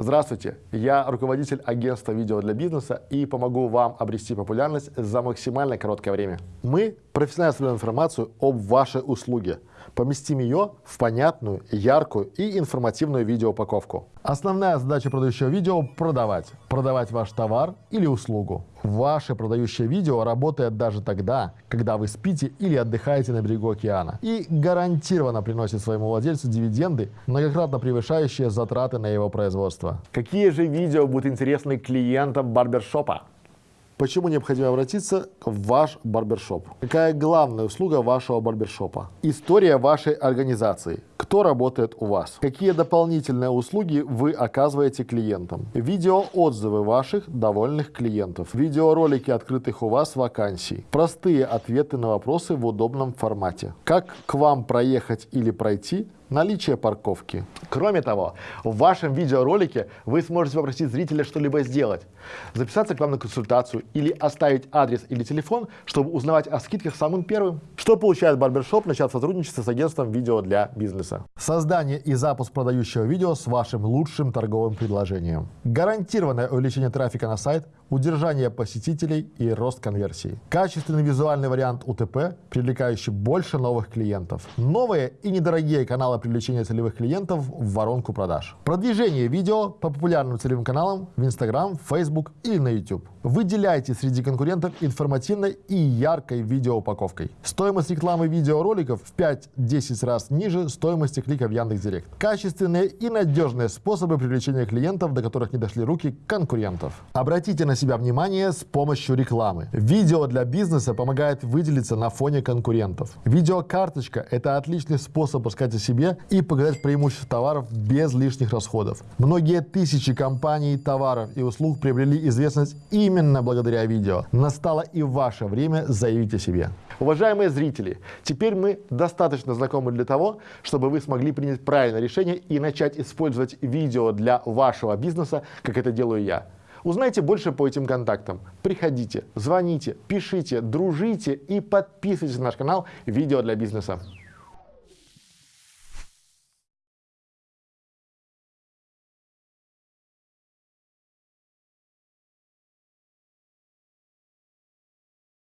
Здравствуйте, я руководитель агентства видео для бизнеса и помогу вам обрести популярность за максимально короткое время. Мы профессионально собираем информацию об вашей услуге, поместим ее в понятную, яркую и информативную видеоупаковку. Основная задача продающего видео – продавать. Продавать ваш товар или услугу. Ваше продающее видео работает даже тогда, когда вы спите или отдыхаете на берегу океана и гарантированно приносит своему владельцу дивиденды, многократно превышающие затраты на его производство. Какие же видео будут интересны клиентам барбершопа? Почему необходимо обратиться в ваш барбершоп? Какая главная услуга вашего барбершопа? История вашей организации. Кто работает у вас? Какие дополнительные услуги вы оказываете клиентам? Видеоотзывы ваших довольных клиентов. Видеоролики открытых у вас вакансий. Простые ответы на вопросы в удобном формате. Как к вам проехать или пройти? Наличие парковки. Кроме того, в вашем видеоролике вы сможете попросить зрителя что-либо сделать, записаться к вам на консультацию или оставить адрес или телефон, чтобы узнавать о скидках самым первым. Что получает барбершоп, начав сотрудничество с агентством видео для бизнеса? Создание и запуск продающего видео с вашим лучшим торговым предложением. Гарантированное увеличение трафика на сайт, удержание посетителей и рост конверсии. Качественный визуальный вариант УТП, привлекающий больше новых клиентов. Новые и недорогие каналы привлечения целевых клиентов в воронку продаж. Продвижение видео по популярным целевым каналам в Instagram, Facebook или на YouTube. Выделяйте среди конкурентов информативной и яркой видеоупаковкой. Стоимость рекламы видеороликов в 5-10 раз ниже стоимости клика в Яндекс.Директ. Качественные и надежные способы привлечения клиентов, до которых не дошли руки конкурентов. Обратите на себя внимание с помощью рекламы. Видео для бизнеса помогает выделиться на фоне конкурентов. Видеокарточка – это отличный способ рассказать о и показать преимущества товаров без лишних расходов. Многие тысячи компаний, товаров и услуг приобрели известность именно благодаря видео. Настало и ваше время заявить о себе. Уважаемые зрители, теперь мы достаточно знакомы для того, чтобы вы смогли принять правильное решение и начать использовать видео для вашего бизнеса, как это делаю я. Узнайте больше по этим контактам. Приходите, звоните, пишите, дружите и подписывайтесь на наш канал «Видео для бизнеса».